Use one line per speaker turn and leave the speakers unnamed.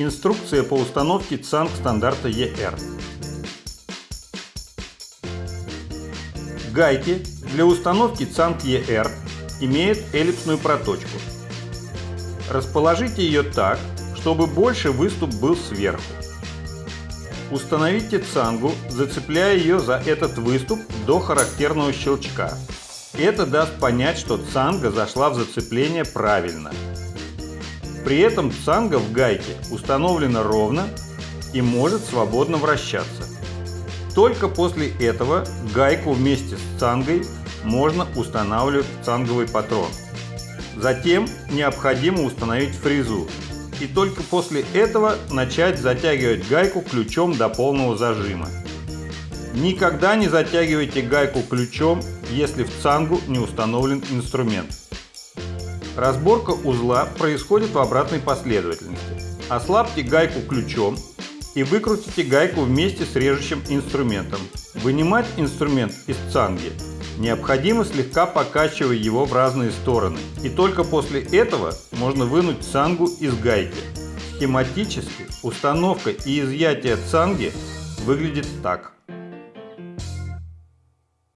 Инструкция по установке ЦАНГ стандарта ER. Гайки для установки ЦАНГ ER имеют эллипсную проточку. Расположите ее так, чтобы больше выступ был сверху. Установите цангу, зацепляя ее за этот выступ до характерного щелчка. Это даст понять, что цанга зашла в зацепление правильно. При этом цанга в гайке установлена ровно и может свободно вращаться. Только после этого гайку вместе с цангой можно устанавливать в цанговый патрон. Затем необходимо установить фрезу, и только после этого начать затягивать гайку ключом до полного зажима. Никогда не затягивайте гайку ключом, если в цангу не установлен инструмент. Разборка узла происходит в обратной последовательности. Ослабьте гайку ключом и выкрутите гайку вместе с режущим инструментом. Вынимать инструмент из цанги необходимо слегка покачивая его в разные стороны. И только после этого можно вынуть цангу из гайки. Схематически установка и изъятие цанги выглядит так.